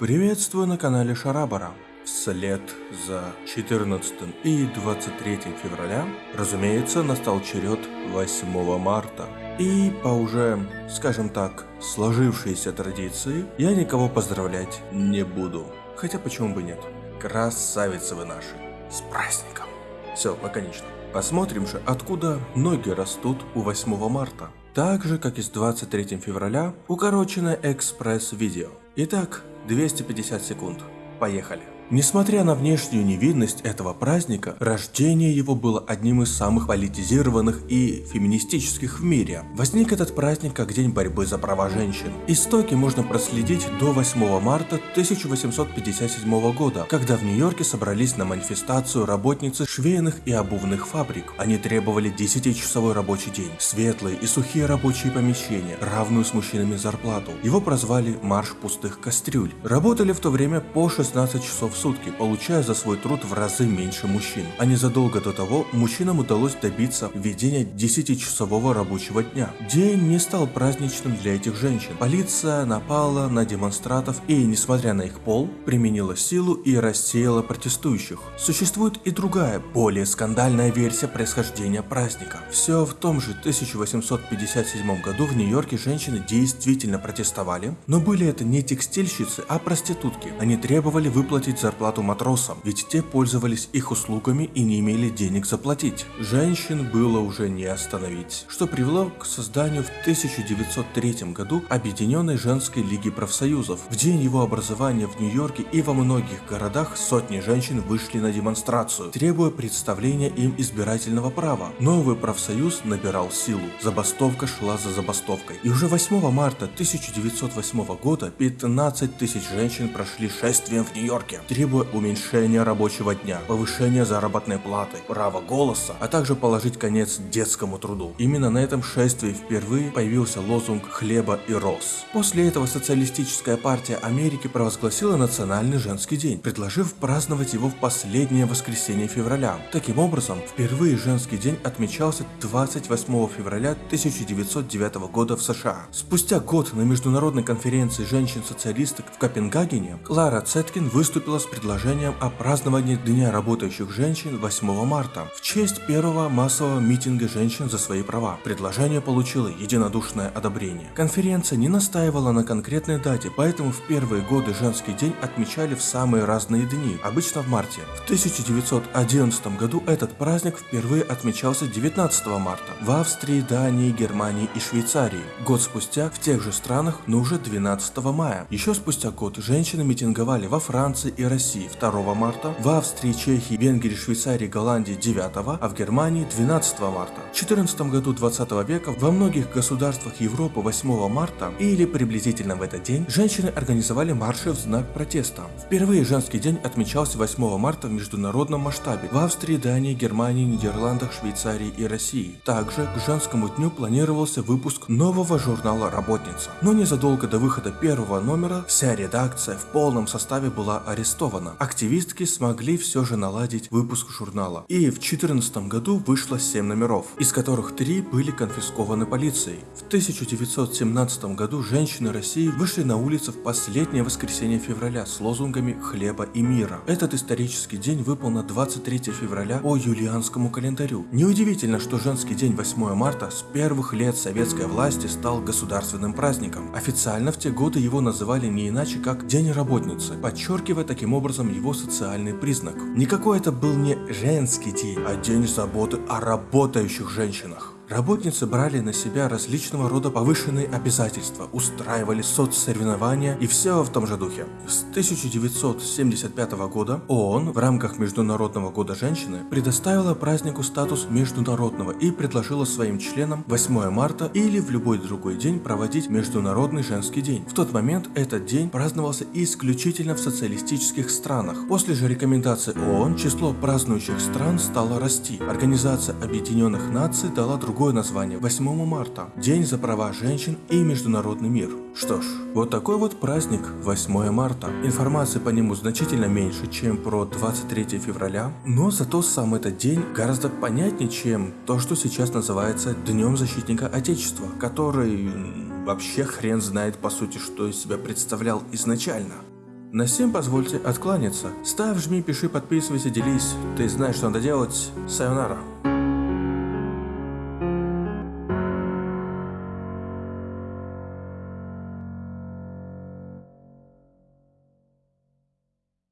Приветствую на канале Шарабара. Вслед за 14 и 23 февраля, разумеется, настал черед 8 марта. И по уже, скажем так, сложившейся традиции, я никого поздравлять не буду. Хотя почему бы нет. Красавицы вы наши. С праздником. Все, лаконично. Посмотрим же, откуда ноги растут у 8 марта. Так же, как и с 23 февраля, укороченное экспресс-видео. Итак, 250 секунд. Поехали. Несмотря на внешнюю невинность этого праздника, рождение его было одним из самых политизированных и феминистических в мире. Возник этот праздник как день борьбы за права женщин. Истоки можно проследить до 8 марта 1857 года, когда в Нью-Йорке собрались на манифестацию работницы швейных и обувных фабрик. Они требовали 10-часовой рабочий день, светлые и сухие рабочие помещения, равную с мужчинами зарплату. Его прозвали «Марш пустых кастрюль». Работали в то время по 16 часов сутки, получая за свой труд в разы меньше мужчин. А незадолго до того мужчинам удалось добиться введения 10-часового рабочего дня. День не стал праздничным для этих женщин. Полиция напала на демонстрантов и, несмотря на их пол, применила силу и рассеяла протестующих. Существует и другая, более скандальная версия происхождения праздника. Все в том же 1857 году в Нью-Йорке женщины действительно протестовали, но были это не текстильщицы, а проститутки. Они требовали выплатить за зарплату матросам, ведь те пользовались их услугами и не имели денег заплатить. Женщин было уже не остановить, что привело к созданию в 1903 году Объединенной женской лиги профсоюзов. В день его образования в Нью-Йорке и во многих городах сотни женщин вышли на демонстрацию, требуя представления им избирательного права. Новый профсоюз набирал силу, забастовка шла за забастовкой. И уже 8 марта 1908 года 15 тысяч женщин прошли шествием в Нью-Йорке требуя уменьшения рабочего дня, повышения заработной платы, права голоса, а также положить конец детскому труду. Именно на этом шествии впервые появился лозунг «Хлеба и роз». После этого Социалистическая партия Америки провозгласила Национальный женский день, предложив праздновать его в последнее воскресенье февраля. Таким образом, впервые женский день отмечался 28 февраля 1909 года в США. Спустя год на международной конференции женщин-социалисток в Копенгагене Клара Цеткин выступила с предложением о праздновании Дня работающих женщин 8 марта в честь первого массового митинга женщин за свои права. Предложение получило единодушное одобрение. Конференция не настаивала на конкретной дате, поэтому в первые годы женский день отмечали в самые разные дни, обычно в марте. В 1911 году этот праздник впервые отмечался 19 марта в Австрии, Дании, Германии и Швейцарии. Год спустя в тех же странах, но уже 12 мая. Еще спустя год женщины митинговали во Франции и России 2 марта, в Австрии, Чехии, Венгрии, Швейцарии, Голландии 9, а в Германии 12 марта. В 14 году 20 века во многих государствах Европы 8 марта или приблизительно в этот день женщины организовали марши в знак протеста. Впервые женский день отмечался 8 марта в международном масштабе в Австрии, Дании, Германии, Нидерландах, Швейцарии и России. Также к женскому дню планировался выпуск нового журнала «Работница». Но незадолго до выхода первого номера вся редакция в полном составе была арестована арестована. Активистки смогли все же наладить выпуск журнала. И в 2014 году вышло 7 номеров, из которых 3 были конфискованы полицией. В 1917 году женщины России вышли на улицы в последнее воскресенье февраля с лозунгами «Хлеба и мира». Этот исторический день выпал на 23 февраля по юлианскому календарю. Неудивительно, что женский день 8 марта с первых лет советской власти стал государственным праздником. Официально в те годы его называли не иначе как День работницы, подчеркивая таким таким образом его социальный признак. Никакой это был не женский день, а день заботы о работающих женщинах. Работницы брали на себя различного рода повышенные обязательства, устраивали соцсоревнования и все в том же духе. С 1975 года ООН в рамках Международного года женщины предоставила празднику статус международного и предложила своим членам 8 марта или в любой другой день проводить Международный женский день. В тот момент этот день праздновался исключительно в социалистических странах. После же рекомендаций ООН число празднующих стран стало расти. Организация Объединенных Наций дала другой другое название 8 марта – День за права женщин и международный мир. Что ж, вот такой вот праздник 8 марта. Информации по нему значительно меньше, чем про 23 февраля, но зато сам этот день гораздо понятнее, чем то, что сейчас называется Днем Защитника Отечества, который вообще хрен знает по сути, что из себя представлял изначально. На всем позвольте откланяться. Ставь, жми, пиши, подписывайся, делись. Ты знаешь, что надо делать. Сайонара.